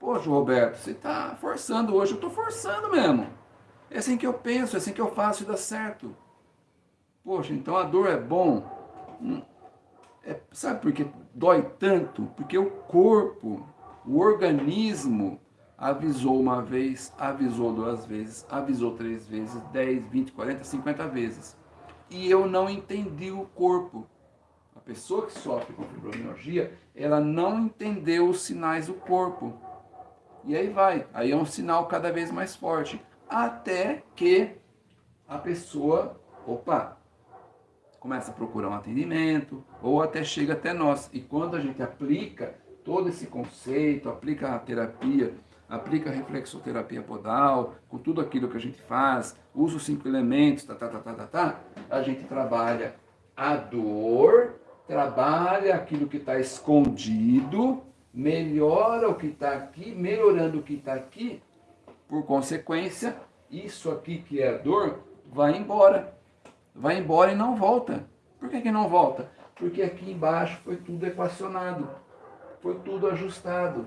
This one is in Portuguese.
Poxa, Roberto, você está forçando hoje. Eu estou forçando mesmo. É assim que eu penso, é assim que eu faço e dá certo. Poxa, então a dor é bom. Hum, é, sabe por que dói tanto? Porque o corpo, o organismo, avisou uma vez, avisou duas vezes, avisou três vezes, 10, 20, 40, 50 vezes. E eu não entendi o corpo. A pessoa que sofre com fibromialgia, ela não entendeu os sinais do corpo. E aí vai, aí é um sinal cada vez mais forte. Até que a pessoa, opa, começa a procurar um atendimento, ou até chega até nós. E quando a gente aplica todo esse conceito, aplica a terapia, aplica a reflexoterapia podal, com tudo aquilo que a gente faz, usa os cinco elementos, tá, tá, tá, tá, tá, tá, a gente trabalha a dor, trabalha aquilo que está escondido, melhora o que está aqui, melhorando o que está aqui, por consequência, isso aqui que é a dor, vai embora. Vai embora e não volta. Por que, que não volta? Porque aqui embaixo foi tudo equacionado, foi tudo ajustado.